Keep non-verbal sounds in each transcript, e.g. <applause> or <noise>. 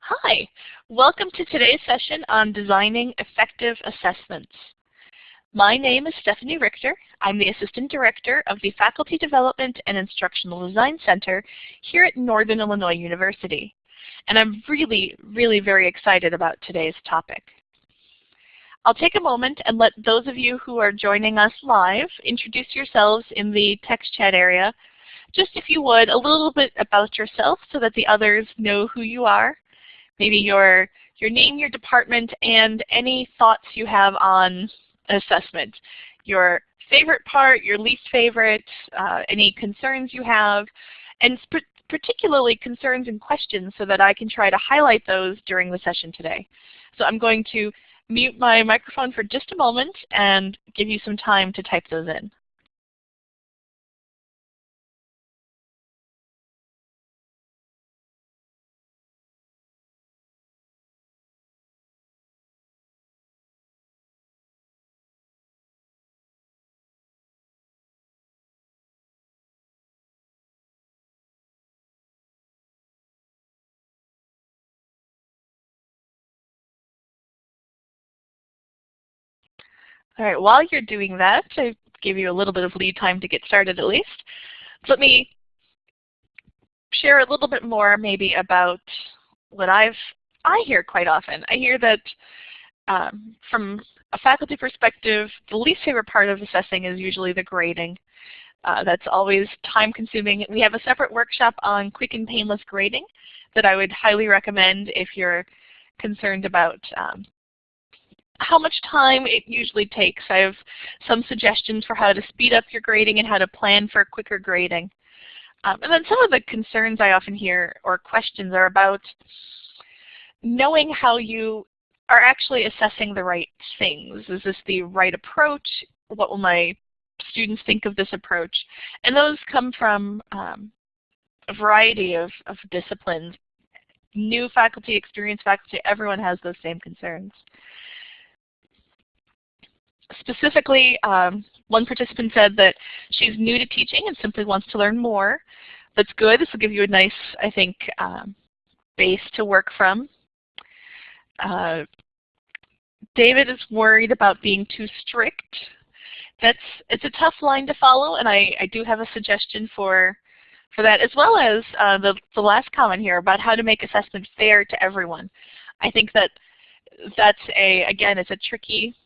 Hi, welcome to today's session on designing effective assessments. My name is Stephanie Richter. I'm the Assistant Director of the Faculty Development and Instructional Design Center here at Northern Illinois University. And I'm really, really very excited about today's topic. I'll take a moment and let those of you who are joining us live introduce yourselves in the text chat area. Just if you would, a little bit about yourself so that the others know who you are. Maybe your, your name, your department, and any thoughts you have on assessment. Your favorite part, your least favorite, uh, any concerns you have, and particularly concerns and questions so that I can try to highlight those during the session today. So I'm going to mute my microphone for just a moment and give you some time to type those in. All right, while you're doing that, I gave you a little bit of lead time to get started at least. Let me share a little bit more maybe about what I've I hear quite often. I hear that um, from a faculty perspective, the least favorite part of assessing is usually the grading. Uh, that's always time consuming. We have a separate workshop on quick and painless grading that I would highly recommend if you're concerned about um, how much time it usually takes. I have some suggestions for how to speed up your grading and how to plan for quicker grading. Um, and then some of the concerns I often hear or questions are about knowing how you are actually assessing the right things. Is this the right approach? What will my students think of this approach? And those come from um, a variety of, of disciplines. New faculty, experienced faculty, everyone has those same concerns. Specifically, um, one participant said that she's new to teaching and simply wants to learn more. That's good. This will give you a nice, I think, um, base to work from. Uh, David is worried about being too strict. That's it's a tough line to follow, and I, I do have a suggestion for for that, as well as uh, the the last comment here about how to make assessment fair to everyone. I think that that's a again it's a tricky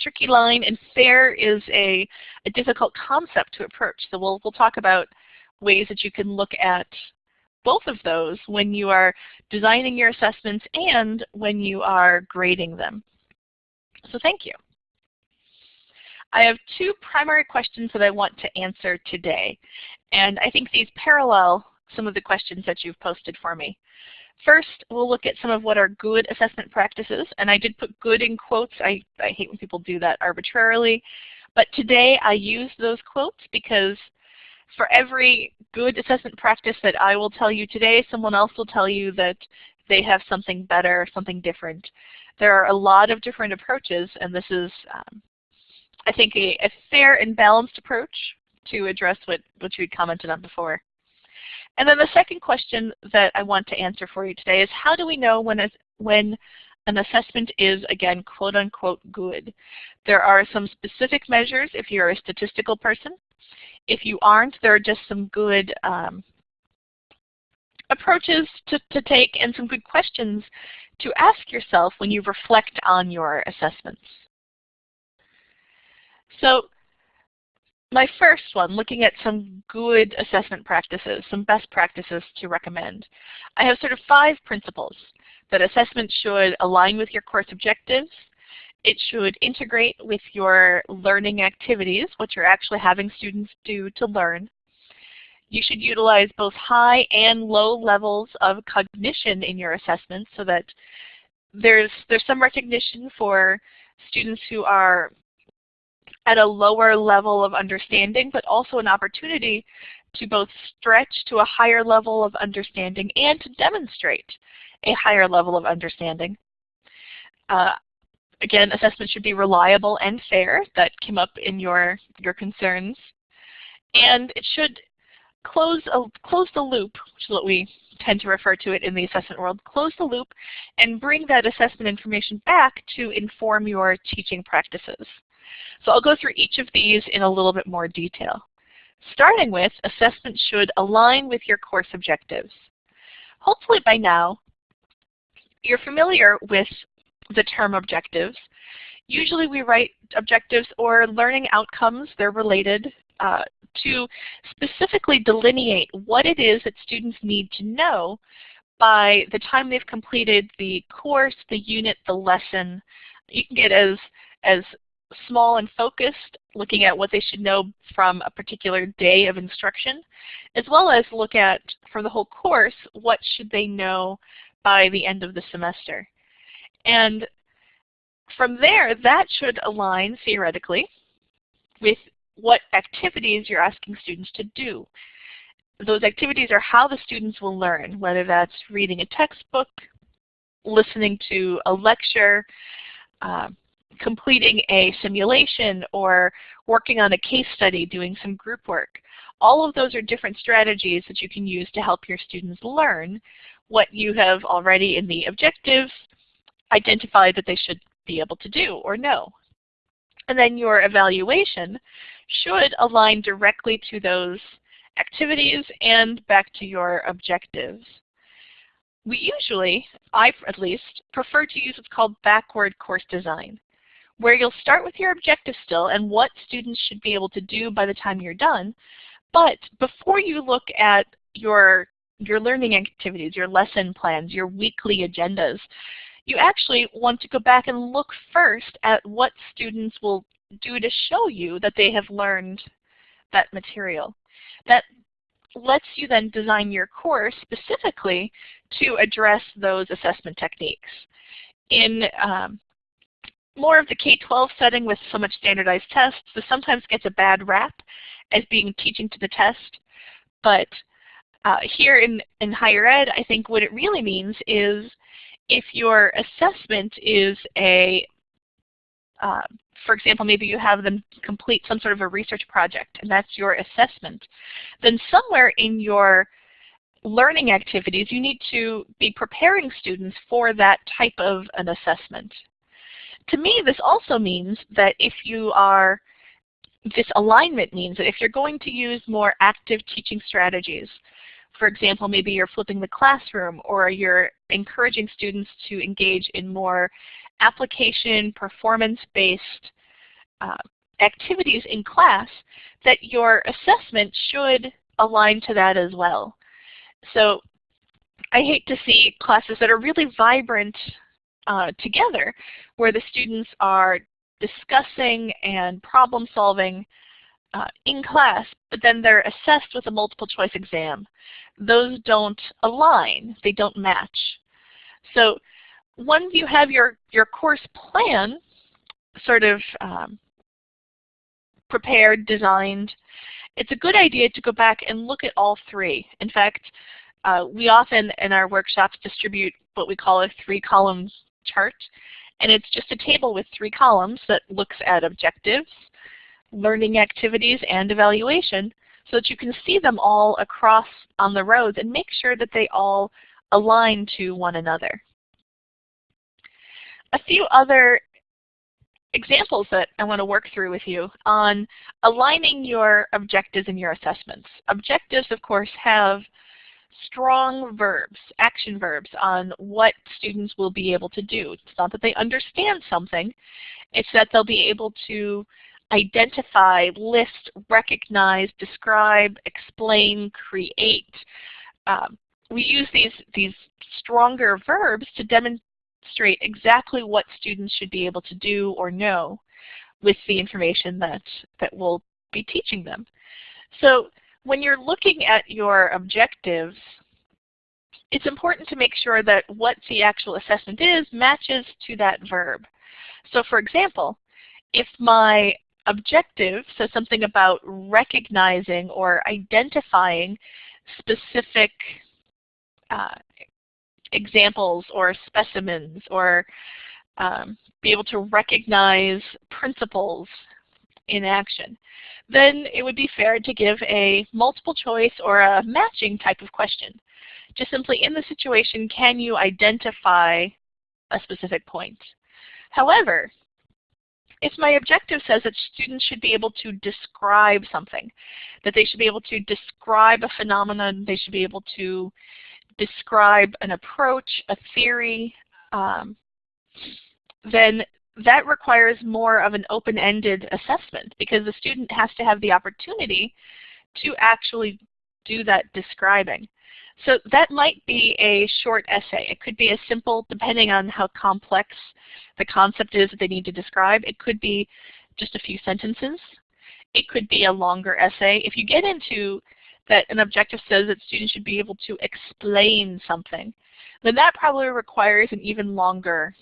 tricky line, and fair is a, a difficult concept to approach. So we'll, we'll talk about ways that you can look at both of those when you are designing your assessments and when you are grading them. So thank you. I have two primary questions that I want to answer today, and I think these parallel some of the questions that you've posted for me. First, we'll look at some of what are good assessment practices, and I did put good in quotes. I, I hate when people do that arbitrarily. But today I use those quotes because for every good assessment practice that I will tell you today, someone else will tell you that they have something better, something different. There are a lot of different approaches, and this is, um, I think, a, a, fair and balanced approach to address what, what you had commented on before. And then the second question that I want to answer for you today is how do we know when, a, when an assessment is, again, quote unquote good? There are some specific measures if you're a statistical person. If you aren't, there are just some good um, approaches to, to take and some good questions to ask yourself when you reflect on your assessments. So my first one, looking at some good assessment practices, some best practices to recommend. I have sort of five principles that assessment should align with your course objectives, it should integrate with your learning activities, what you're actually having students do to learn. You should utilize both high and low levels of cognition in your assessments so that there's, there's some recognition for students who are at a lower level of understanding, but also an opportunity to both stretch to a higher level of understanding and to demonstrate a higher level of understanding. Uh, again, assessment should be reliable and fair. That came up in your, your concerns. And it should close, a, close the loop, which is what we tend to refer to it in the assessment world, close the loop and bring that assessment information back to inform your teaching practices. So I'll go through each of these in a little bit more detail. Starting with, assessment should align with your course objectives. Hopefully by now, you're familiar with the term objectives. Usually we write objectives or learning outcomes, they're related, uh, to specifically delineate what it is that students need to know by the time they've completed the course, the unit, the lesson. You can get as, as small and focused, looking at what they should know from a particular day of instruction, as well as look at, for the whole course, what should they know by the end of the semester. And from there, that should align, theoretically, with what activities you're asking students to do. Those activities are how the students will learn, whether that's reading a textbook, listening to a lecture, uh, completing a simulation, or working on a case study, doing some group work. All of those are different strategies that you can use to help your students learn what you have already in the objectives identified that they should be able to do or know. And then your evaluation should align directly to those activities and back to your objectives. We usually, I at least, prefer to use what's called backward course design, where you'll start with your objective still and what students should be able to do by the time you're done. But before you look at your, your learning activities, your lesson plans, your weekly agendas, you actually want to go back and look first at what students will do to show you that they have learned that material. That lets you then design your course specifically to address those assessment techniques. In um, more of the K-12 setting with so much standardized tests, this sometimes gets a bad rap as being teaching to the test. But uh, here in, in higher ed, I think what it really means is if your assessment is a uh, for example, maybe you have them complete some sort of a research project and that's your assessment, then somewhere in your learning activities you need to be preparing students for that type of an assessment. To me this also means that if you are, this alignment means that if you're going to use more active teaching strategies, for example, maybe you're flipping the classroom or you're encouraging students to engage in more application performance-based uh, activities in class, that your assessment should align to that as well. So I hate to see classes that are really vibrant uh, together, where the students are discussing and problem solving uh, in class, but then they're assessed with a multiple choice exam. Those don't align, they don't match. So once you have your, your course plan sort of um, prepared, designed, it's a good idea to go back and look at all three. In fact, uh, we often in our workshops distribute what we call a three columns chart. And it's just a table with three columns that looks at objectives, learning activities, and evaluation so that you can see them all across on the rows and make sure that they all align to one another a few other examples that I want to work through with you on aligning your objectives and your assessments. Objectives, of course, have strong verbs, action verbs on what students will be able to do. It's not that they understand something, it's that they'll be able to identify, list, recognize, describe, explain, create. Um, we use these, these stronger verbs to demonstrate exactly what students should be able to do or know with the information that, that we'll be teaching them. So when you're looking at your objectives, it's important to make sure that what the actual assessment is matches to that verb. So for example, if my objective says something about recognizing or identifying specific uh, examples or specimens or um, be able to recognize principles in action. Then it would be fair to give a multiple choice or a matching type of question. Just simply in the situation, can you identify a specific point? However, if my objective says that students should be able to describe something, that they should be able to describe a phenomenon, they should be able to describe an approach, a theory, um, then that requires more of an open-ended assessment because the student has to have the opportunity to actually do that describing. So that might be a short essay. It could be as simple, depending on how complex the concept is that they need to describe. It could be just a few sentences. It could be a longer essay. If you get into that an objective says that students should be able to explain something, then that probably requires an even longer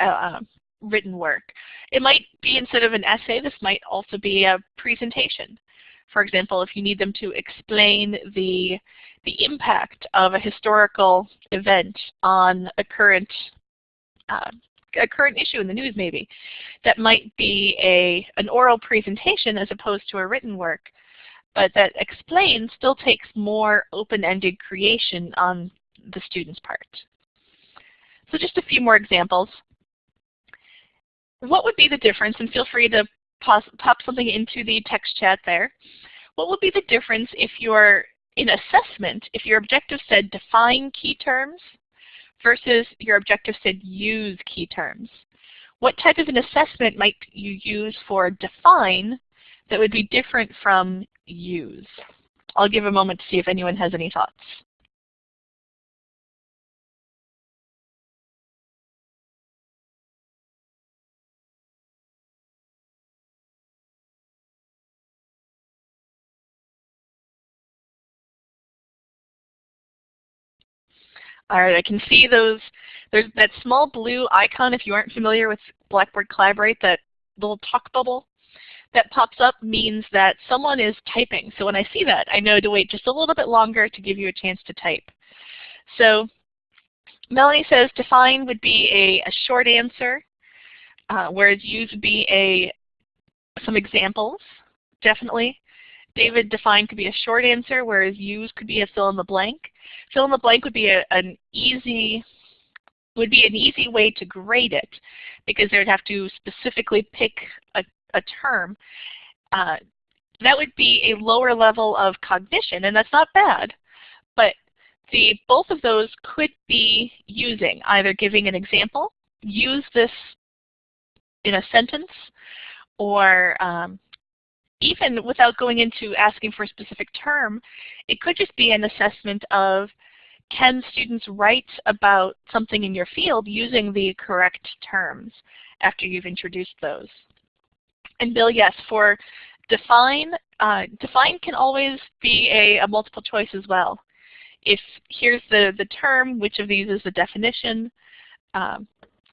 uh, um, written work. It might be instead of an essay, this might also be a presentation. For example, if you need them to explain the, the impact of a historical event on a current, uh, a current issue in the news maybe, that might be a, an oral presentation as opposed to a written work. But that explain still takes more open-ended creation on the student's part. So just a few more examples what would be the difference, and feel free to pop, something into the text chat there. What would be the difference if you're in assessment, if your objective said define key terms versus your objective said use key terms? What type of an assessment might you use for define that would be different from use? I'll give a moment to see if anyone has any thoughts. All right, I can see those. There's that small blue icon, if you aren't familiar with Blackboard Collaborate, that little talk bubble that pops up means that someone is typing. So when I see that, I know to wait just a little bit longer to give you a chance to type. So Melanie says define would be a, a short answer, uh, whereas use would be a some examples, definitely. David defined could be a short answer, whereas use could be a fill in the blank. Fill in the blank would be a, an easy would be an easy way to grade it because they would have to specifically pick a, a term. Uh, that would be a lower level of cognition, and that's not bad. But the both of those could be using, either giving an example, use this in a sentence, or um, even without going into asking for a specific term, it could just be an assessment of can students write about something in your field using the correct terms after you've introduced those. And Bill, yes, for define, uh, define can always be a, a multiple choice as well. If here's the, the term, which of these is the definition? Um,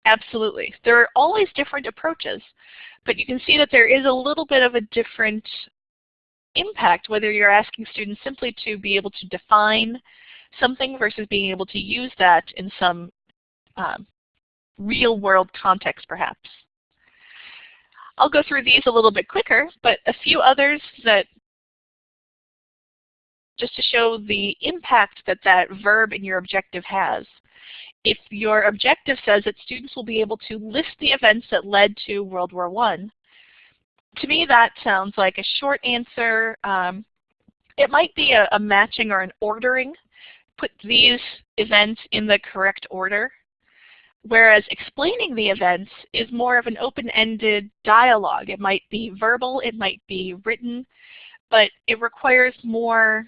absolutely. There are always different approaches. But you can see that there is a little bit of a different impact whether you're asking students simply to be able to define something versus being able to use that in some um, real world context perhaps. I'll go through these a little bit quicker, but a few others that just to show the impact that that verb in your objective has if your objective says that students will be able to list the events that led to World War I, to me that sounds like a short answer. Um, it might be a, a matching or an ordering. Put these events in the correct order. Whereas explaining the events is more of an open-ended dialogue. It might be verbal, it might be written, but it requires more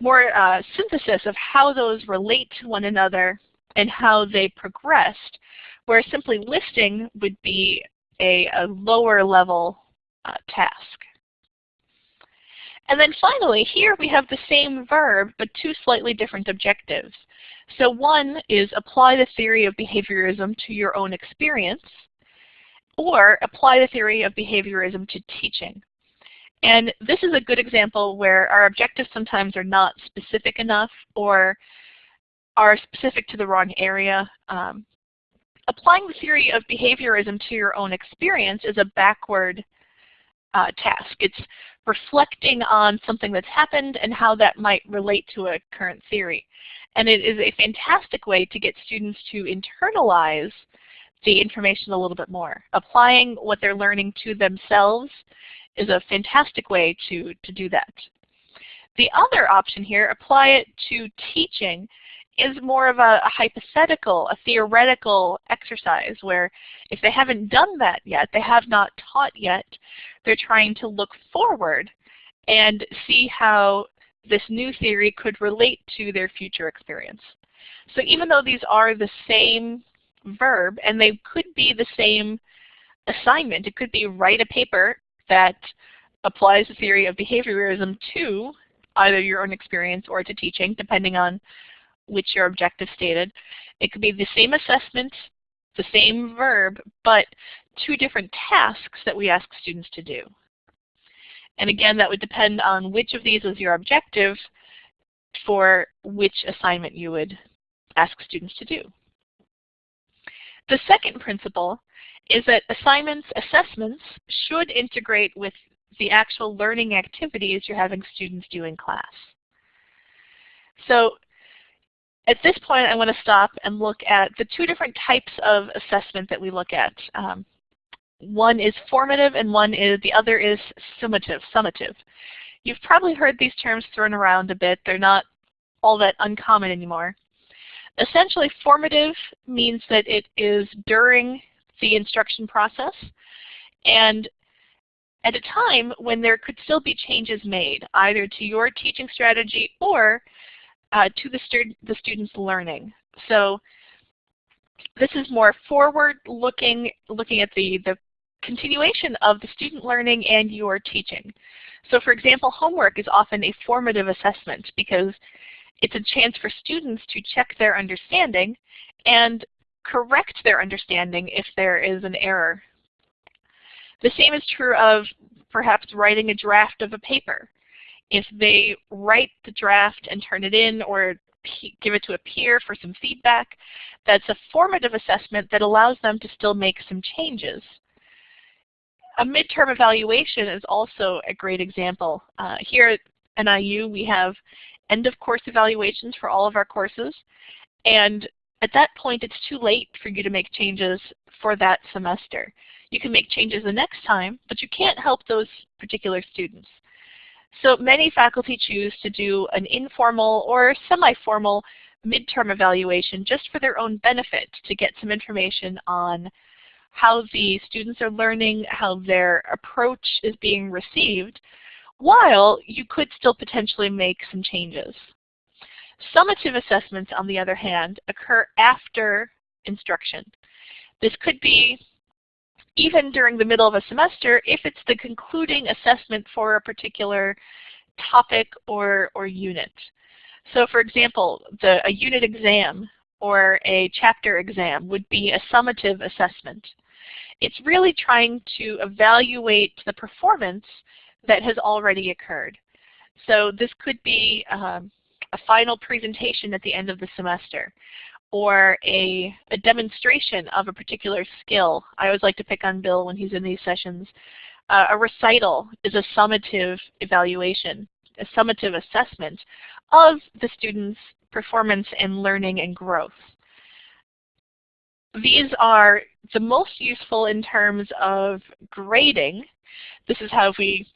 more uh, synthesis of how those relate to one another and how they progressed, where simply listing would be a, a lower level uh, task. And then finally, here we have the same verb, but two slightly different objectives. So one is apply the theory of behaviorism to your own experience, or apply the theory of behaviorism to teaching. And this is a good example where our objectives sometimes are not specific enough or are specific to the wrong area. Um, applying the theory of behaviorism to your own experience is a backward uh, task. It's reflecting on something that's happened and how that might relate to a current theory. And it is a fantastic way to get students to internalize the information a little bit more. Applying what they're learning to themselves is a fantastic way to, to do that. The other option here, apply it to teaching, is more of a, a, hypothetical, a theoretical exercise where if they haven't done that yet, they have not taught yet, they're trying to look forward and see how this new theory could relate to their future experience. So even though these are the same verb and they could be the same assignment, it could be write a paper that applies the theory of behaviorism to either your own experience or to teaching, depending on which your objective stated. It could be the same assessment, the same verb, but two different tasks that we ask students to do. And again, that would depend on which of these is your objective for which assignment you would ask students to do. The second principle is that assignments, assessments should integrate with the actual learning activities you're having students do in class. So at this point, I want to stop and look at the two different types of assessment that we look at. Um, one is formative and one is the other is summative, summative. You've probably heard these terms thrown around a bit. They're not all that uncommon anymore. Essentially, formative means that it is during the instruction process and at a time when there could still be changes made, either to your teaching strategy or uh, to the, stu the student's learning. So this is more forward-looking, looking at the, the continuation of the student learning and your teaching. So for example, homework is often a formative assessment because it's a chance for students to check their understanding and correct their understanding if there is an error. The same is true of perhaps writing a draft of a paper. If they write the draft and turn it in or give it to a peer for some feedback, that's a formative assessment that allows them to still make some changes. A midterm evaluation is also a great example. Uh, here at NIU we have end of course evaluations for all of our courses and at that point it's too late for you to make changes for that semester. You can make changes the next time, but you can't help those particular students. So many faculty choose to do an informal or semi-formal midterm evaluation just for their own benefit to get some information on how the students are learning, how their approach is being received, while you could still potentially make some changes. Summative assessments, on the other hand, occur after instruction. This could be even during the middle of a semester if it's the concluding assessment for a particular topic or, or unit. So for example, the, a unit exam or a chapter exam would be a summative assessment. It's really trying to evaluate the performance that has already occurred. So this could be um, a final presentation at the end of the semester or a, a demonstration of a particular skill. I always like to pick on Bill when he's in these sessions. Uh, a recital is a summative evaluation, a summative assessment of the student's performance and learning and growth. These are the most useful in terms of grading. This is how we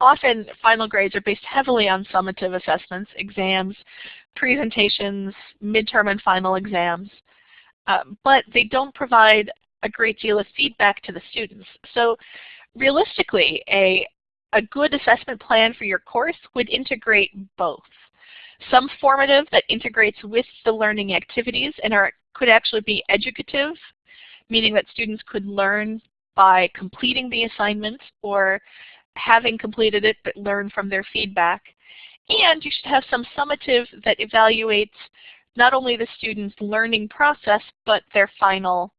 often final grades are based heavily on summative assessments, exams, presentations, midterm and final exams, uh, but they don't provide a great deal of feedback to the students. So realistically, a, a good assessment plan for your course would integrate both. Some formative that integrates with the learning activities and are, could actually be educative, meaning that students could learn by completing the assignment or having completed it but learn from their feedback. And you should have some summative that evaluates not only the student's learning process, but their final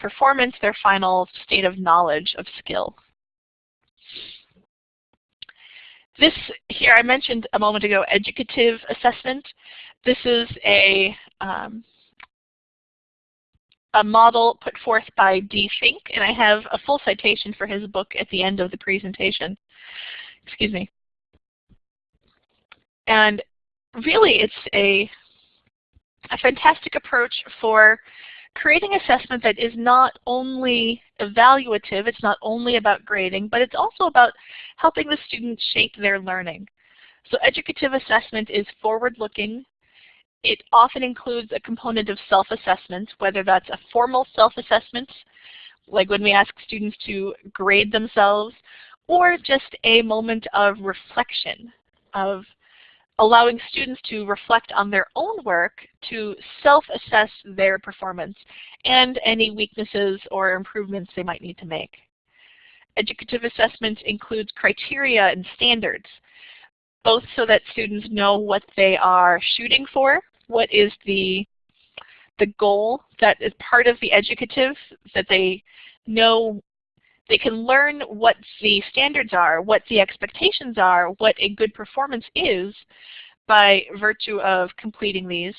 performance, their final state of knowledge of skill. This here I mentioned a moment ago educative assessment. This is a um, a model put forth by Dee Fink, and I have a full citation for his book at the end of the presentation. Excuse me. And really it's a, a fantastic approach for creating assessment that is not only evaluative, it's not only about grading, but it's also about helping the students shape their learning. So educative assessment is forward-looking. It often includes a component of self-assessment, whether that's a formal self-assessment, like when we ask students to grade themselves, or just a moment of reflection, of allowing students to reflect on their own work to self-assess their performance and any weaknesses or improvements they might need to make. Educative assessment includes criteria and standards, both so that students know what they are shooting for, what is the, the goal that is part of the educative, that they know they can learn what the standards are, what the expectations are, what a good performance is by virtue of completing these.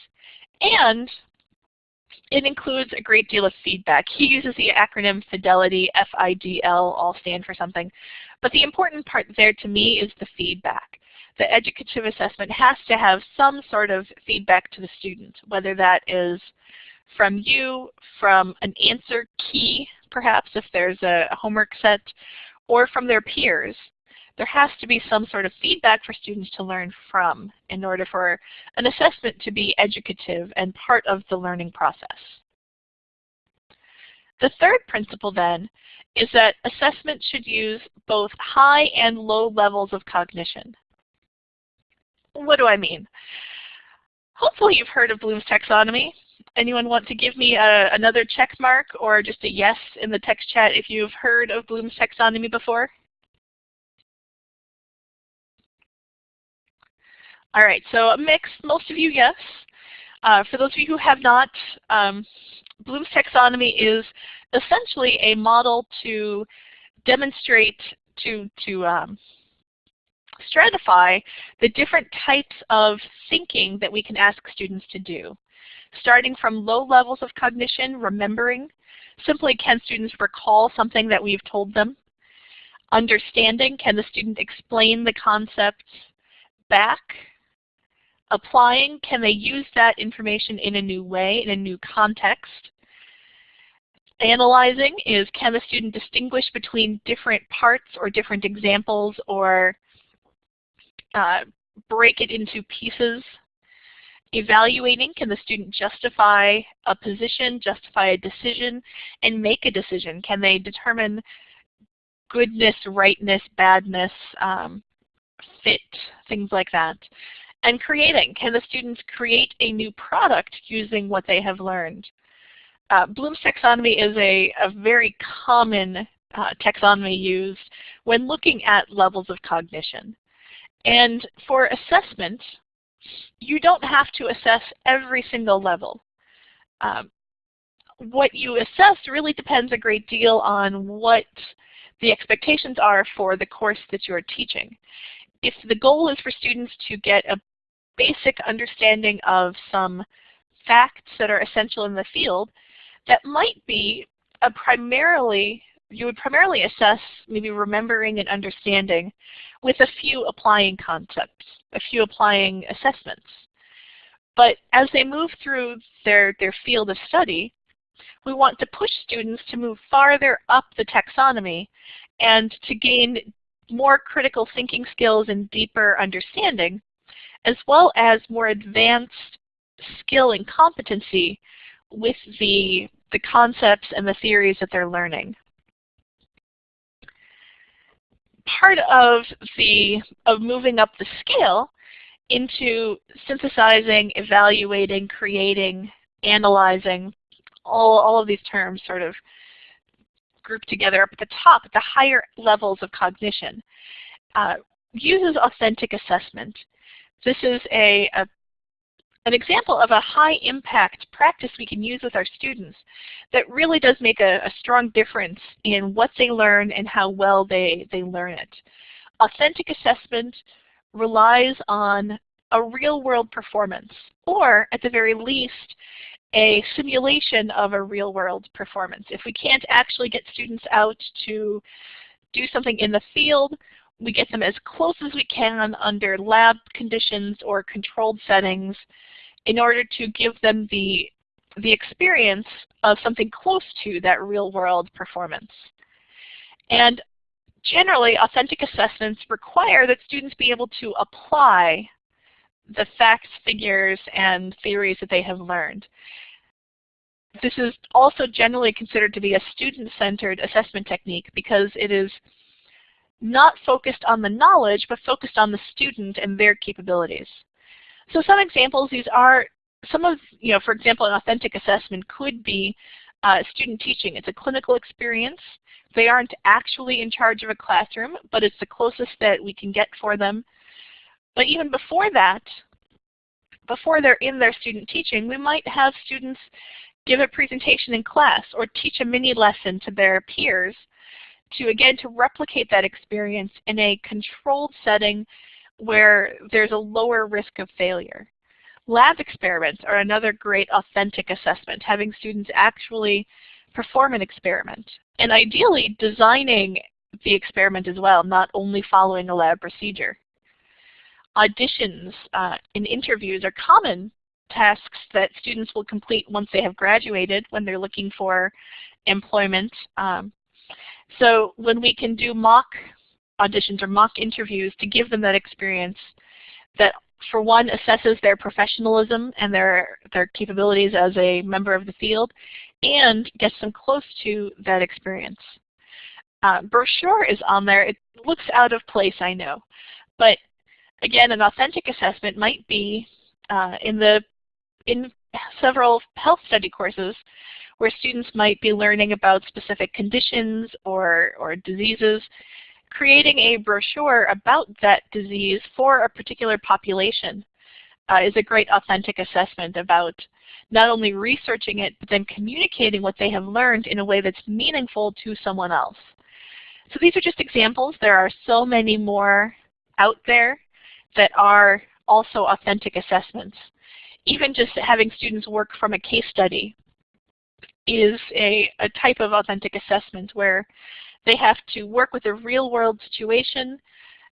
And it includes a great deal of feedback. He uses the acronym FIDELITY, F-I-D-L, all stand for something. But the important part there to me is the feedback. The educative assessment has to have some sort of feedback to the student, whether that is from you, from an answer key perhaps if there's a homework set, or from their peers. There has to be some sort of feedback for students to learn from in order for an assessment to be educative and part of the learning process. The third principle then is that assessment should use both high and low levels of cognition. What do I mean? Hopefully you've heard of Bloom's taxonomy. Anyone want to give me a, another check mark or just a yes in the text chat if you've heard of Bloom's taxonomy before? All right, so a mix, most of you yes. Uh, for those of you who have not, um, Bloom's taxonomy is essentially a model to demonstrate, to, to um, stratify the different types of thinking that we can ask students to do starting from low levels of cognition, remembering. Simply, can students recall something that we've told them? Understanding, can the student explain the concepts back? Applying, can they use that information in a new way, in a new context? Analyzing is can the student distinguish between different parts or different examples or uh, break it into pieces Evaluating, can the student justify a position, justify a decision, and make a decision? Can they determine goodness, rightness, badness, um, fit, things like that? And creating, can the students create a new product using what they have learned? Uh, Bloom's taxonomy is a, a very common uh, taxonomy used when looking at levels of cognition. And for assessment, you don't have to assess every single level. Um, what you assess really depends a great deal on what the expectations are for the course that you're teaching. If the goal is for students to get a basic understanding of some facts that are essential in the field, that might be a primarily, you would primarily assess maybe remembering and understanding with a few applying concepts, a few applying assessments. But as they move through their, their field of study, we want to push students to move farther up the taxonomy and to gain more critical thinking skills and deeper understanding, as well as more advanced skill and competency with the, the concepts and the theories that they're learning part of the of moving up the scale into synthesizing, evaluating, creating, analyzing, all, all of these terms sort of grouped together up at the top, at the higher levels of cognition, uh, uses authentic assessment. This is a, a an example of a high impact practice we can use with our students that really does make a, a, strong difference in what they learn and how well they, they learn it. Authentic assessment relies on a real world performance or at the very least a simulation of a real-world performance. If we can't actually get students out to do something in the field, we get them as close as we can under lab conditions or controlled settings in order to give them the, the experience of something close to that real-world performance. And generally, authentic assessments require that students be able to apply the facts, figures, and theories that they have learned. This is also generally considered to be a student-centered assessment technique because it is not focused on the knowledge, but focused on the student and their capabilities. So some examples, these are some of, you know, for example, an authentic assessment could be uh, student teaching. It's a clinical experience. They aren't actually in charge of a classroom, but it's the closest that we can get for them. But even before that, before they're in their student teaching, we might have students give a presentation in class or teach a mini lesson to their peers to, again, to replicate that experience in a controlled setting where there's a lower risk of failure. Lab experiments are another great authentic assessment, having students actually perform an experiment. And ideally designing the experiment as well, not only following a lab procedure. Auditions uh, and interviews are common tasks that students will complete once they have graduated when they're looking for employment. Um, so when we can do mock auditions or mock interviews to give them that experience that for one assesses their professionalism and their, their capabilities as a member of the field and gets them close to that experience. Uh, brochure is on there. It looks out of place, I know. But again, an authentic assessment might be uh, in the in several health study courses where students might be learning about specific conditions or, or diseases, creating a brochure about that disease for a particular population uh, is a great authentic assessment about not only researching it, but then communicating what they have learned in a way that's meaningful to someone else. So these are just examples. There are so many more out there that are also authentic assessments even just having students work from a case study is a, a type of authentic assessment where they have to work with a real world situation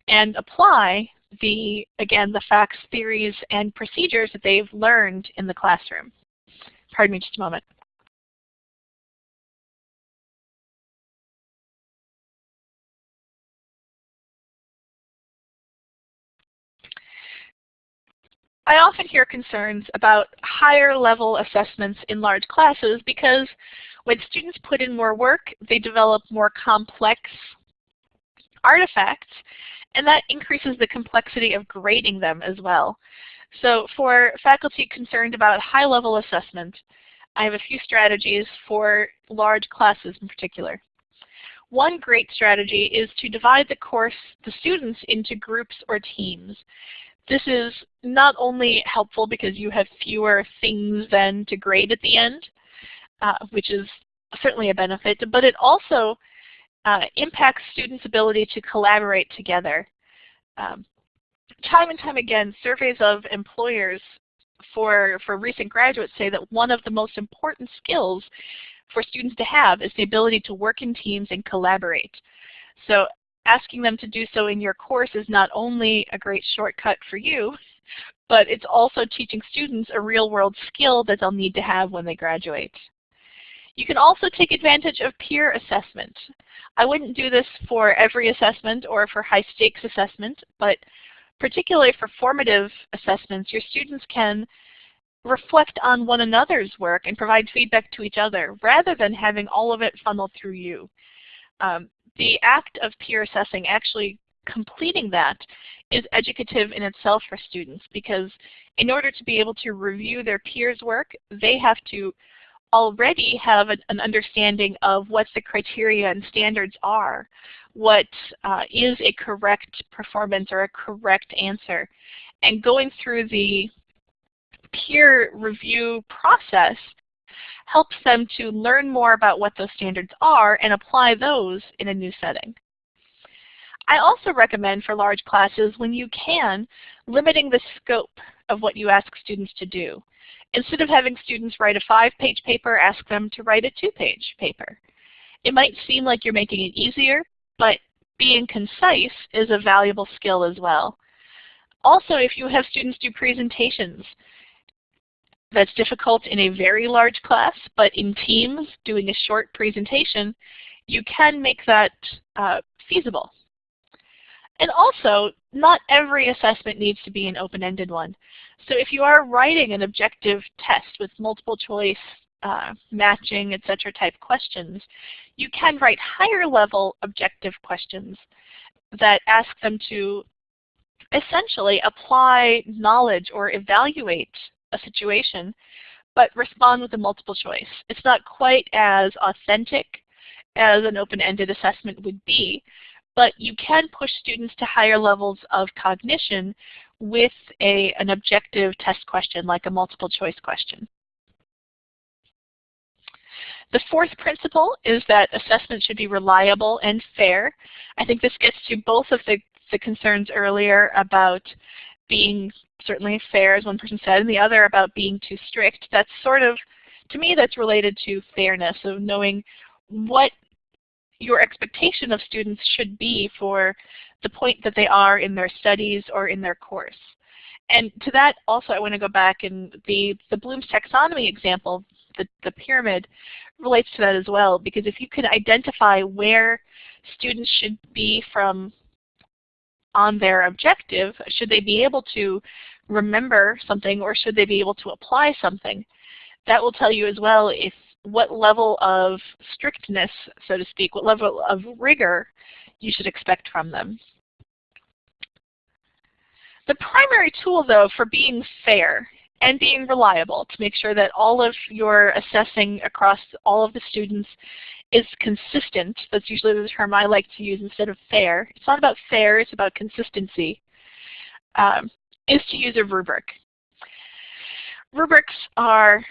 and apply the, again, the facts, theories, and procedures that they've learned in the classroom. Pardon me just a moment. I often hear concerns about higher level assessments in large classes because when students put in more work, they develop more complex artifacts, and that increases the complexity of grading them as well. So for faculty concerned about high-level assessment, I have a few strategies for large classes in particular. One great strategy is to divide the course, the students, into groups or teams. This is not only helpful because you have fewer things then to grade at the end, uh, which is certainly a benefit, but it also uh, impacts students' ability to collaborate together. Um, time and time again, surveys of employers for, for recent graduates say that one of the most important skills for students to have is the ability to work in teams and collaborate. So asking them to do so in your course is not only a great shortcut for you, but it's also teaching students a real-world skill that they'll need to have when they graduate. You can also take advantage of peer assessment. I wouldn't do this for every assessment or for high-stakes assessment, but particularly for formative assessments, your students can reflect on one another's work and provide feedback to each other rather than having all of it funnel through you. Um, the act of peer assessing, actually completing that, is educative in itself for students because in order to be able to review their peers' work, they have to already have an, an understanding of what the criteria and standards are, what uh, is a correct performance or a correct answer. And going through the peer review process helps them to learn more about what those standards are and apply those in a new setting. I also recommend for large classes, when you can, limiting the scope of what you ask students to do. Instead of having students write a five-page paper, ask them to write a two-page paper. It might seem like you're making it easier, but being concise is a valuable skill as well. Also, if you have students do presentations, that's difficult in a very large class, but in teams doing a short presentation, you can make that uh, feasible. And also, not every assessment needs to be an open-ended one. So if you are writing an objective test with multiple choice, uh, matching, etc. type questions, you can write higher level objective questions that ask them to essentially apply knowledge or evaluate a situation, but respond with a multiple choice. It's not quite as authentic as an open-ended assessment would be, but you can push students to higher levels of cognition with a, an objective test question like a multiple choice question. The fourth principle is that assessment should be reliable and fair. I think this gets to both of the, the concerns earlier about being certainly fair, as one person said, and the other about being too strict. That's sort of, to me, that's related to fairness, of knowing what your expectation of students should be for the point that they are in their studies or in their course. And to that also I want to go back and the, the Bloom's taxonomy example, the, the pyramid, relates to that as well because if you can identify where students should be from on their objective, should they be able to remember something or should they be able to apply something, that will tell you as well if what level of strictness, so to speak, what level of rigor you should expect from them. The primary tool, though, for being fair and being reliable to make sure that all of your assessing across all of the students is consistent, that's usually the term I like to use instead of fair. It's not about fair, it's about consistency, um, is to use a rubric. Rubrics are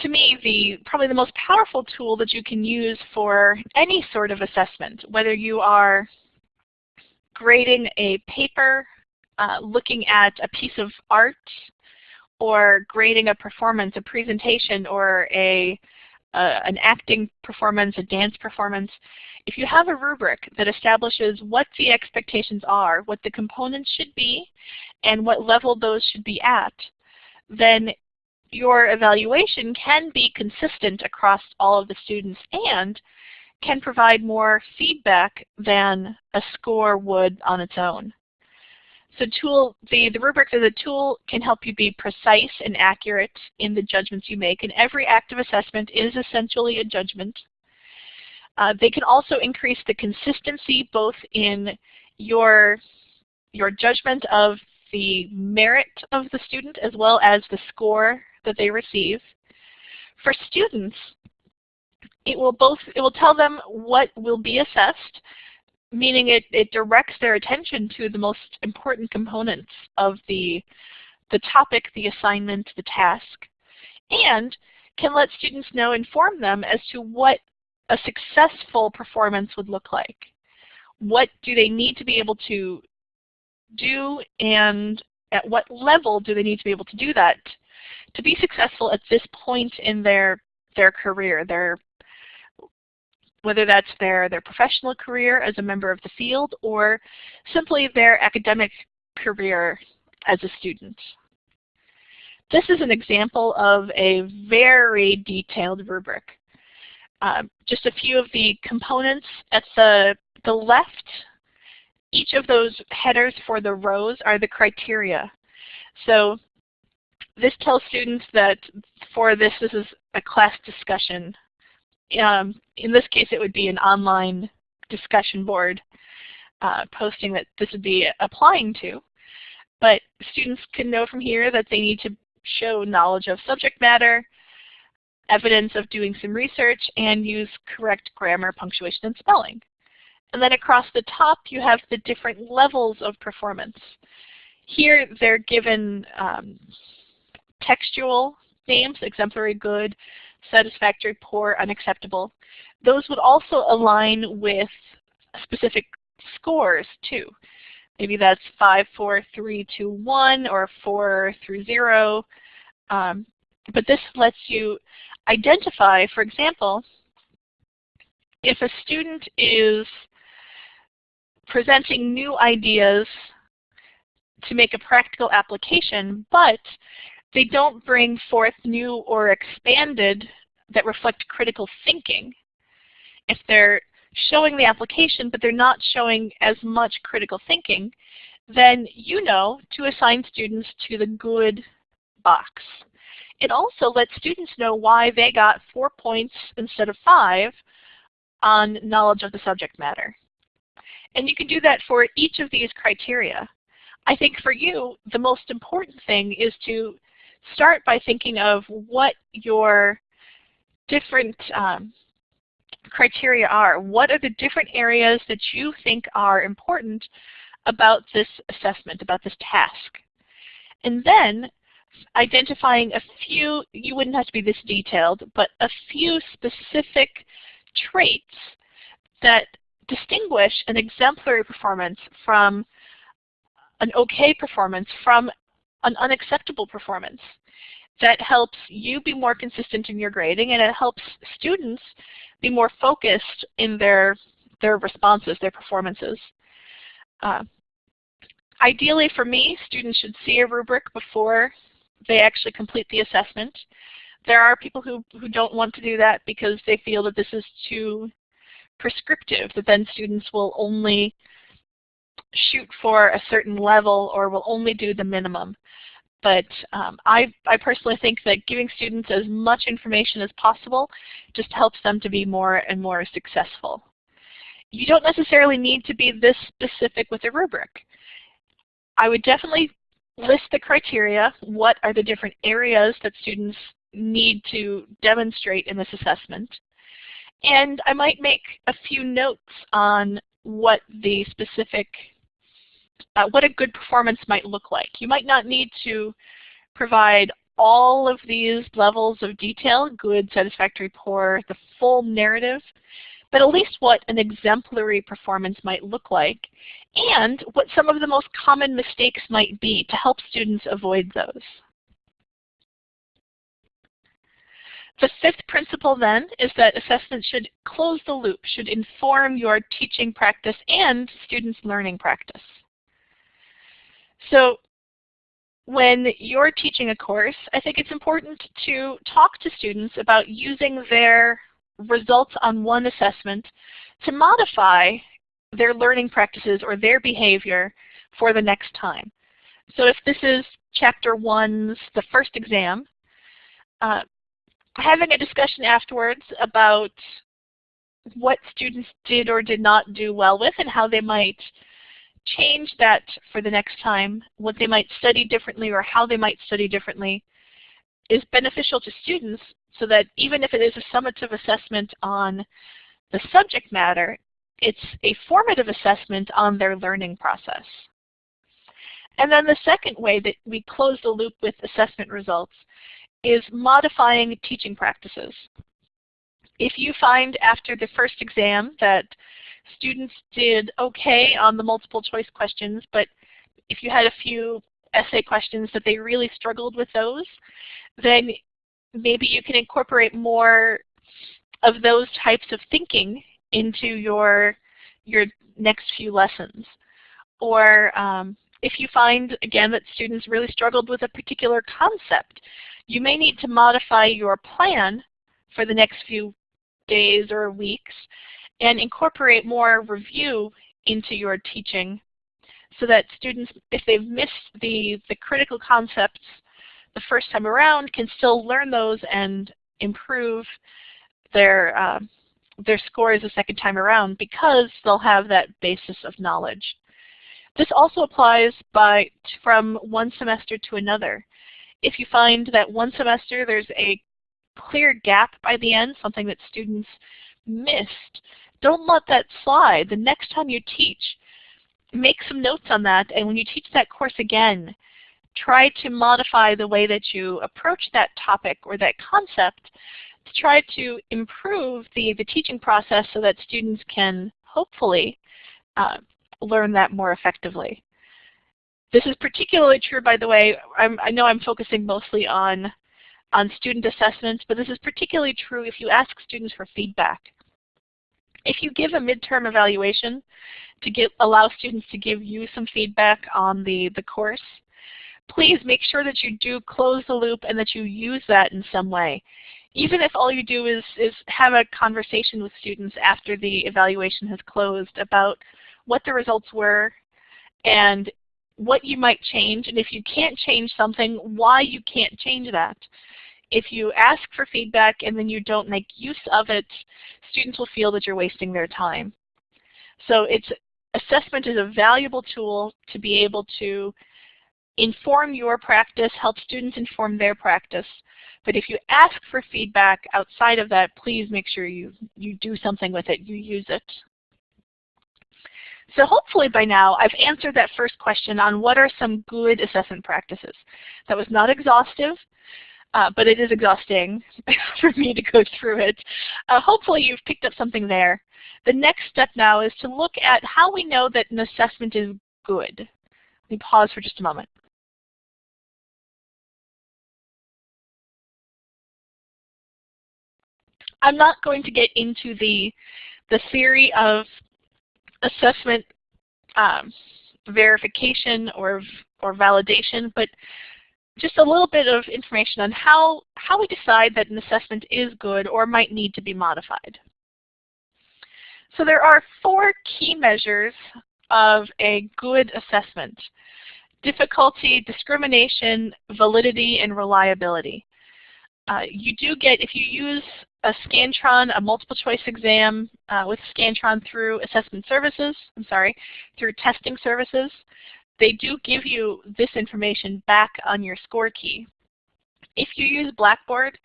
to me, the probably the most powerful tool that you can use for any sort of assessment, whether you are grading a paper, uh, looking at a piece of art, or grading a performance, a presentation, or a uh, an acting performance, a dance performance, if you have a rubric that establishes what the expectations are, what the components should be, and what level those should be at, then your evaluation can be consistent across all of the students and can provide more feedback than a score would on its own. So tool, the, the rubrics as a tool can help you be precise and accurate in the judgments you make, and every active assessment is essentially a judgment. Uh, they can also increase the consistency both in your, your judgment of the merit of the student as well as the score that they receive. For students, it will both it will tell them what will be assessed, meaning it, it directs their attention to the most important components of the, the topic, the assignment, the task, and can let students know, inform them as to what a successful performance would look like. What do they need to be able to do and at what level do they need to be able to do that to be successful at this point in their their career, their whether that's their, their professional career as a member of the field or simply their academic career as a student. This is an example of a very detailed rubric. Uh, just a few of the components at the, the left, each of those headers for the rows are the criteria. So this tells students that for this, this is a class discussion. Um, in this case, it would be an online discussion board uh, posting that this would be applying to. But students can know from here that they need to show knowledge of subject matter, evidence of doing some research, and use correct grammar, punctuation, and spelling. And then across the top, you have the different levels of performance. Here, they're given um, textual names, exemplary, good, satisfactory, poor, unacceptable. Those would also align with specific scores too. maybe that's 5, 4, 3, 2, 1, or 4 through 0. Um, but this lets you identify, for example, if a student is presenting new ideas to make a practical application, but they don't bring forth new or expanded that reflect critical thinking. If they're showing the application but they're not showing as much critical thinking, then you know to assign students to the good box. It also lets students know why they got four points instead of five on knowledge of the subject matter. And you can do that for each of these criteria. I think for you, the most important thing is to start by thinking of what your different um, criteria are. What are the different areas that you think are important about this assessment, about this task? And then identifying a few, you wouldn't have to be this detailed, but a few specific traits that distinguish an exemplary performance from an okay performance from an unacceptable performance. That helps you be more consistent in your grading and it helps students be more focused in their, their responses, their performances. Uh, ideally for me, students should see a rubric before they actually complete the assessment. There are people who, who don't want to do that because they feel that this is too prescriptive, that then students will only shoot for a certain level or will only do the minimum. But um, I, I personally think that giving students as much information as possible just helps them to be more and more successful. You don't necessarily need to be this specific with a rubric. I would definitely list the criteria. What are the different areas that students need to demonstrate in this assessment? And I might make a few notes on what the specific, uh, what a good performance might look like. You might not need to provide all of these levels of detail, good, satisfactory, poor, the full narrative, but at least what an exemplary performance might look like, and what some of the most common mistakes might be to help students avoid those. The fifth principle then is that assessment should close the loop, should inform your teaching practice and students' learning practice. So when you're teaching a course, I think it's important to talk to students about using their results on one assessment to modify their learning practices or their behavior for the next time. So if this is chapter one's, the first exam, uh, having a discussion afterwards about what students did or did not do well with and how they might change that for the next time, what they might study differently or how they might study differently is beneficial to students so that even if it is a summative assessment on the subject matter, it's a formative assessment on their learning process. And then the second way that we close the loop with assessment results is modifying teaching practices. If you find after the first exam that students did okay on the multiple choice questions, but if you had a few essay questions that they really struggled with those, then maybe you can incorporate more of those types of thinking into your, your next few lessons. Or um, if you find, again, that students really struggled with a particular concept, you may need to modify your plan for the next few days or weeks and incorporate more review into your teaching so that students, if they've missed the, the critical concepts the first time around, can still learn those and improve their, uh, their scores the second time around because they'll have that basis of knowledge. This also applies by, from one semester to another if you find that one semester there's a clear gap by the end, something that students missed, don't let that slide. The next time you teach, make some notes on that, and when you teach that course again, try to modify the way that you approach that topic or that concept to try to improve the, the teaching process so that students can hopefully uh, learn that more effectively. This is particularly true, by the way, I'm, i know I'm focusing mostly on, on student assessments, but this is particularly true if you ask students for feedback. If you give a midterm evaluation to get, allow students to give you some feedback on the, the course, please make sure that you do close the loop and that you use that in some way. Even if all you do is, is have a conversation with students after the evaluation has closed about what the results were and what you might change, and if you can't change something, why you can't change that. If you ask for feedback and then you don't make use of it, students will feel that you're wasting their time. So it's assessment is a valuable tool to be able to inform your practice, help students inform their practice. But if you ask for feedback outside of that, please make sure you, you do something with it, you use it. So hopefully by now I've answered that first question on what are some good assessment practices. That was not exhaustive, uh, but it is exhausting <laughs> for me to go through it. Uh, hopefully you've picked up something there. The next step now is to look at how we know that an assessment is good. Let me pause for just a moment. I'm not going to get into the, the theory of assessment um, verification or, or validation, but just a little bit of information on how, how we decide that an assessment is good or might need to be modified. So there are four key measures of a good assessment. Difficulty, discrimination, validity, and reliability. Uh, you do get, if you use a Scantron, a multiple choice exam uh, with Scantron through assessment services, I'm sorry, through testing services, they do give you this information back on your score key. If you use Blackboard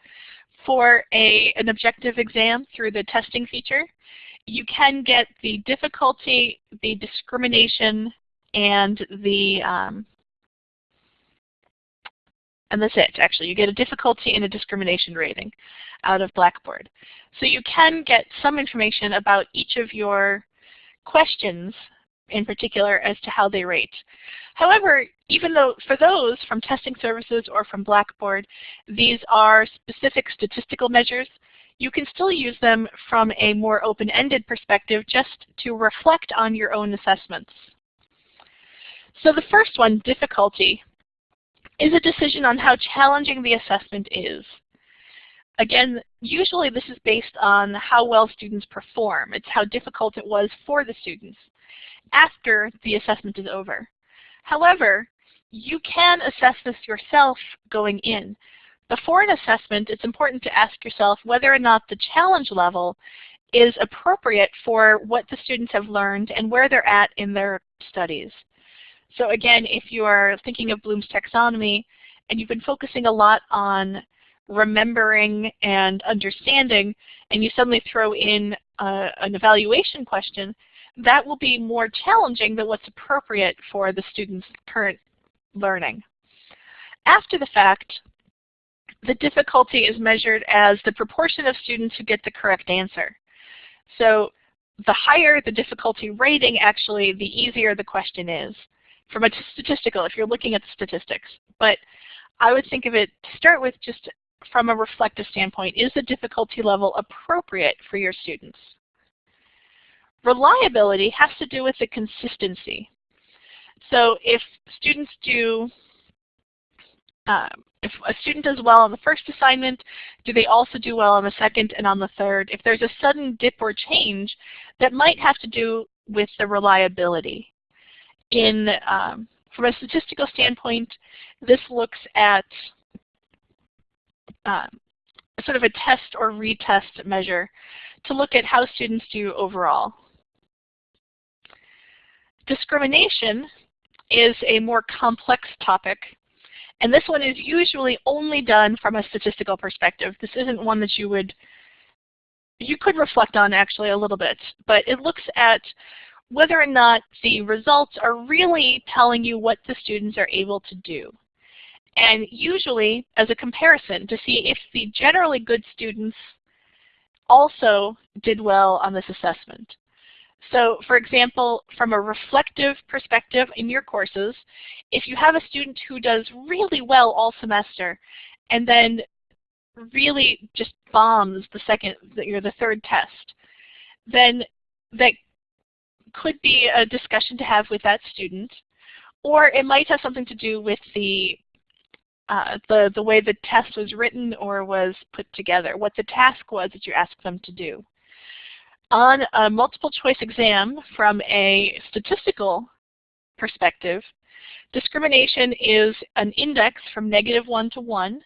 for a, an objective exam through the testing feature, you can get the difficulty, the discrimination, and the um, and that's it, actually. You get a difficulty and a discrimination rating out of Blackboard. So you can get some information about each of your questions in particular as to how they rate. However, even though for those from testing services or from Blackboard, these are specific statistical measures, you can still use them from a more open-ended perspective just to reflect on your own assessments. So the first one, difficulty, is a decision on how challenging the assessment is. Again, usually this is based on how well students perform. It's how difficult it was for the students after the assessment is over. However, you can assess this yourself going in. Before an assessment, it's important to ask yourself whether or not the challenge level is appropriate for what the students have learned and where they're at in their studies. So again, if you are thinking of Bloom's taxonomy and you've been focusing a lot on remembering and understanding, and you suddenly throw in uh, an evaluation question, that will be more challenging than what's appropriate for the student's current learning. After the fact, the difficulty is measured as the proportion of students who get the correct answer. So the higher the difficulty rating, actually, the easier the question is from a statistical, if you're looking at the statistics. But I would think of it to start with just from a reflective standpoint. Is the difficulty level appropriate for your students? Reliability has to do with the consistency. So if students do, um, if a student does well on the first assignment, do they also do well on the second and on the third? If there's a sudden dip or change, that might have to do with the reliability in um, from a statistical standpoint, this looks at um, sort of a test or retest measure to look at how students do overall. Discrimination is a more complex topic, and this one is usually only done from a statistical perspective. This isn't one that you would, you could reflect on actually a little bit, but it looks at whether or not the results are really telling you what the students are able to do. And usually as a comparison to see if the generally good students also did well on this assessment. So for example, from a reflective perspective in your courses, if you have a student who does really well all semester and then really just bombs the second or the third test, then that could be a discussion to have with that student. Or it might have something to do with the uh, the, the way the test was written or was put together, what the task was that you asked them to do. On a multiple choice exam from a statistical perspective, discrimination is an index from negative 1 to 1,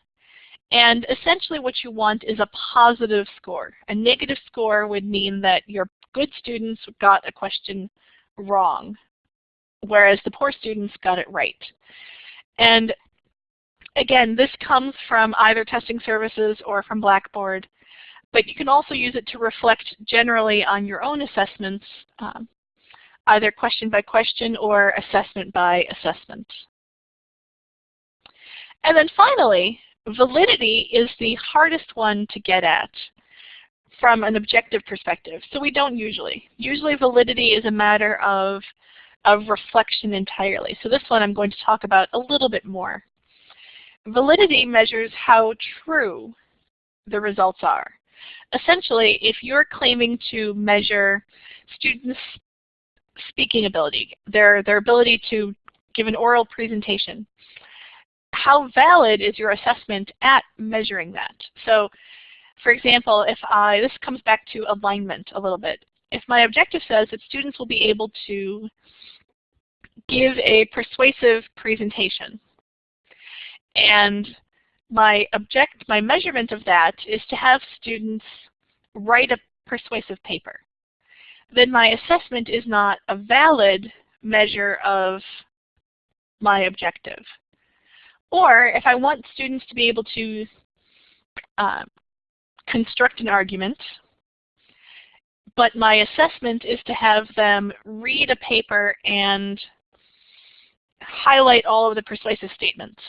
and essentially what you want is a positive score. A negative score would mean that your good students got a question wrong, whereas the poor students got it right. And again, this comes from either testing services or from Blackboard, but you can also use it to reflect generally on your own assessments, um, either question by question or assessment by assessment. And then finally, validity is the hardest one to get at from an objective perspective. So we don't usually. Usually validity is a matter of, of reflection entirely. So this one I'm going to talk about a little bit more. Validity measures how true the results are. Essentially, if you're claiming to measure students' speaking ability, their, their ability to give an oral presentation, how valid is your assessment at measuring that? So for example, if I, this comes back to alignment a little bit. If my objective says that students will be able to give a persuasive presentation, and my object, my measurement of that is to have students write a persuasive paper, then my assessment is not a valid measure of my objective. Or if I want students to be able to uh, construct an argument, but my assessment is to have them read a paper and highlight all of the persuasive statements.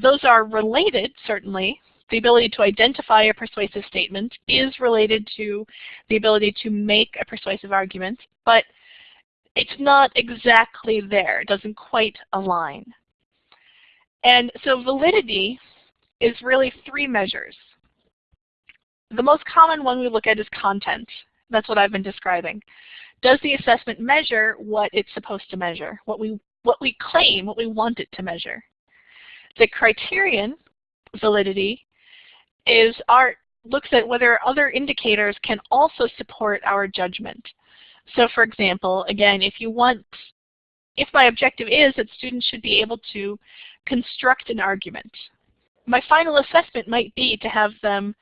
Those are related, certainly. The ability to identify a persuasive statement is related to the ability to make a persuasive argument, but it's not exactly there. It doesn't quite align. And so validity is really three measures. The most common one we look at is content. That's what I've been describing. Does the assessment measure what it's supposed to measure, what we, what we claim, what we want it to measure? The criterion, validity, is our, looks at whether other indicators can also support our judgment. So for example, again, if you want, if my objective is that students should be able to construct an argument, my final assessment might be to have them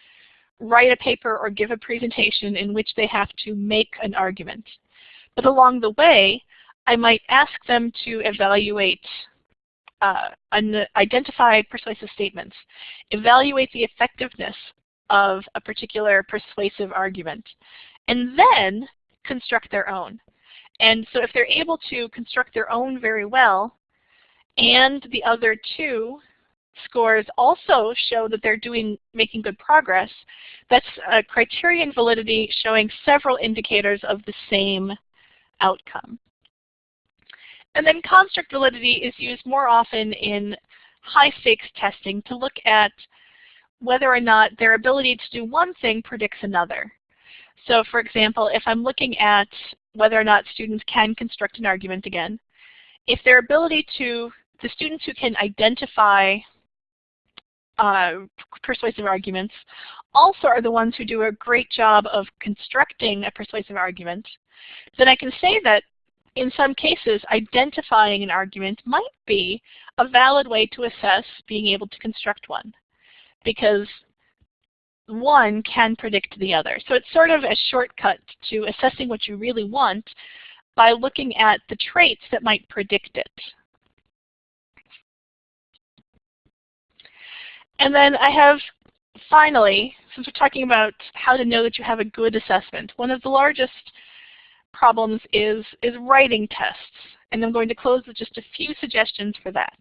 write a paper or give a presentation in which they have to make an argument. But along the way, I might ask them to evaluate, uh, identify persuasive statements, evaluate the effectiveness of a particular persuasive argument, and then construct their own. And so if they're able to construct their own very well, and the other two scores also show that they're doing making good progress. That's a criterion validity showing several indicators of the same outcome. And then construct validity is used more often in high stakes testing to look at whether or not their ability to do one thing predicts another. So for example, if I'm looking at whether or not students can construct an argument again, if their ability to, the students who can identify uh, persuasive arguments also are the ones who do a great job of constructing a persuasive argument, then I can say that in some cases identifying an argument might be a valid way to assess being able to construct one because one can predict the other. So it's sort of a shortcut to assessing what you really want by looking at the traits that might predict it. And then I have, finally, since we're talking about how to know that you have a good assessment, one of the largest problems is, is writing tests. And I'm going to close with just a few suggestions for that.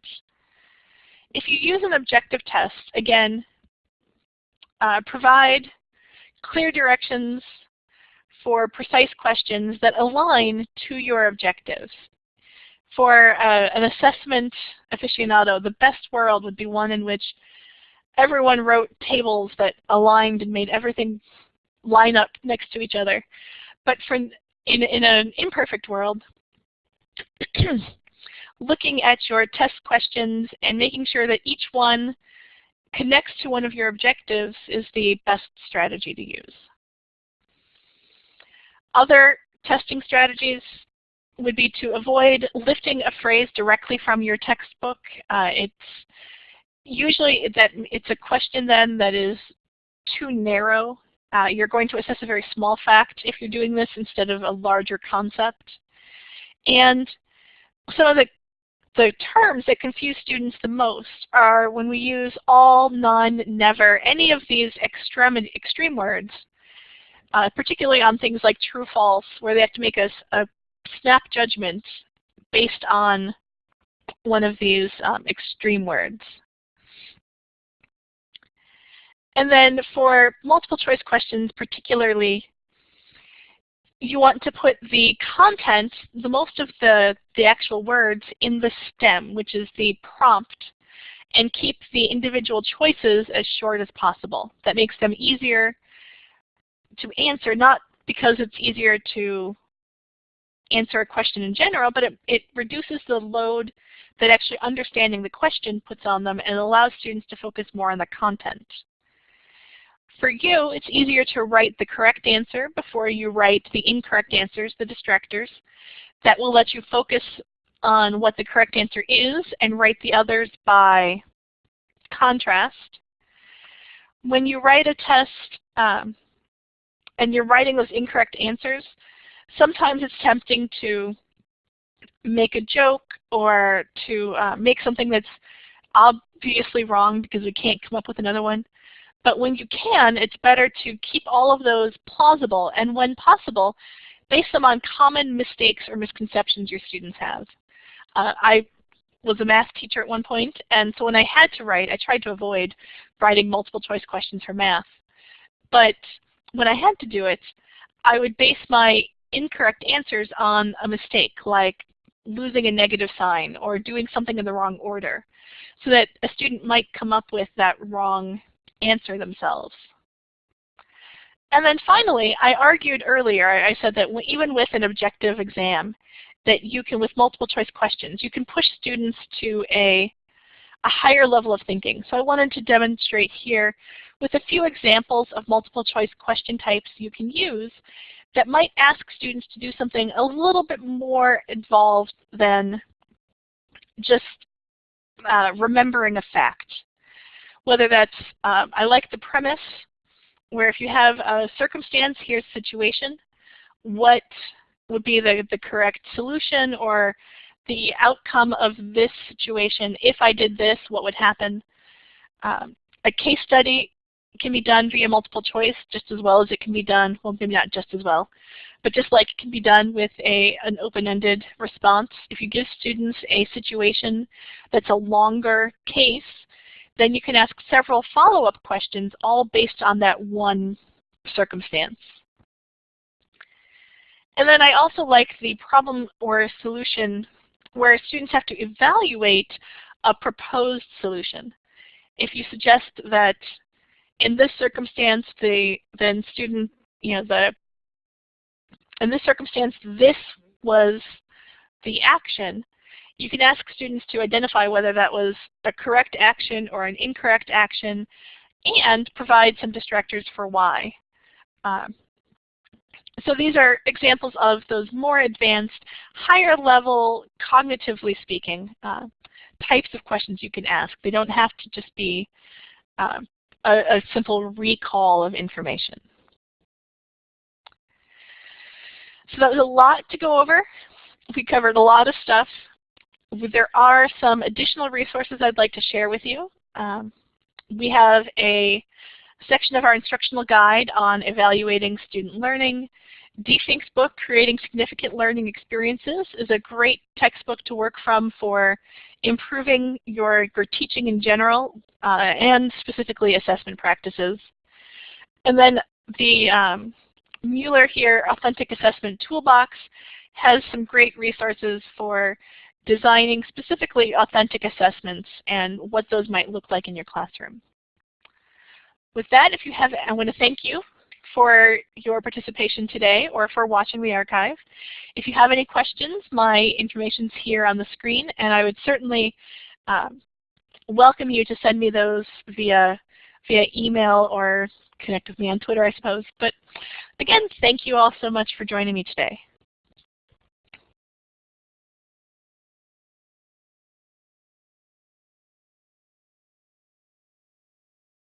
If you use an objective test, again, uh, provide clear directions for precise questions that align to your objectives. For uh, an assessment aficionado, the best world would be one in which everyone wrote tables that aligned and made everything line up next to each other. But for in, in an imperfect world, <clears throat> looking at your test questions and making sure that each one connects to one of your objectives is the best strategy to use. Other testing strategies would be to avoid lifting a phrase directly from your textbook. Uh, it's usually that it's a question then that is too narrow. Uh, you're going to assess a very small fact if you're doing this instead of a larger concept. And some of the, the terms that confuse students the most are when we use all, none, never, any of these extreme, extreme words, uh, particularly on things like true, false, where they have to make a, a snap judgment based on one of these um, extreme words. And then for multiple choice questions particularly, you want to put the content, the most of the, the actual words in the stem, which is the prompt, and keep the individual choices as short as possible. That makes them easier to answer, not because it's easier to answer a question in general, but it, it reduces the load that actually understanding the question puts on them and allows students to focus more on the content. For you, it's easier to write the correct answer before you write the incorrect answers, the distractors. That will let you focus on what the correct answer is and write the others by contrast. When you write a test um, and you're writing those incorrect answers, sometimes it's tempting to make a joke or to uh, make something that's obviously wrong because we can't come up with another one. But when you can, it's better to keep all of those plausible and when possible, base them on common mistakes or misconceptions your students have. Uh, I was a math teacher at one point, and so when I had to write, I tried to avoid writing multiple choice questions for math. But when I had to do it, I would base my incorrect answers on a mistake, like losing a negative sign or doing something in the wrong order, so that a student might come up with that wrong answer themselves. And then finally, I argued earlier, I said that even with an objective exam, that you can, with multiple choice questions, you can push students to a, a higher level of thinking. So I wanted to demonstrate here with a few examples of multiple choice question types you can use that might ask students to do something a little bit more involved than just uh, remembering a fact whether that's, um, I like the premise where if you have a circumstance, here's situation, what would be the, the correct solution or the outcome of this situation. If I did this, what would happen? Um, a case study can be done via multiple choice just as well as it can be done, well maybe not just as well, but just like it can be done with a, an open-ended response. If you give students a situation that's a longer case, then you can ask several follow-up questions all based on that one circumstance. And then I also like the problem or solution where students have to evaluate a proposed solution. If you suggest that in this circumstance, the then student, you know, the in this circumstance, this was the action, you can ask students to identify whether that was a correct action or an incorrect action and provide some distractors for why. Um, so these are examples of those more advanced, higher level, cognitively speaking, uh, types of questions you can ask. They don't have to just be uh, a, a simple recall of information. So that was a lot to go over. We covered a lot of stuff there are some additional resources I'd like to share with you. Um, we have a section of our instructional guide on evaluating student learning. Dee Fink's book, Creating Significant Learning Experiences, is a great textbook to work from for improving your, your teaching in general uh, and specifically assessment practices. And then the um, Mueller here, Authentic Assessment Toolbox, has some great resources for designing specifically authentic assessments and what those might look like in your classroom. With that, if you have, I want to thank you for your participation today or for watching the archive. If you have any questions, my information is here on the screen, and I would certainly um, welcome you to send me those via, via email or connect with me on Twitter, I suppose. But again, thank you all so much for joining me today.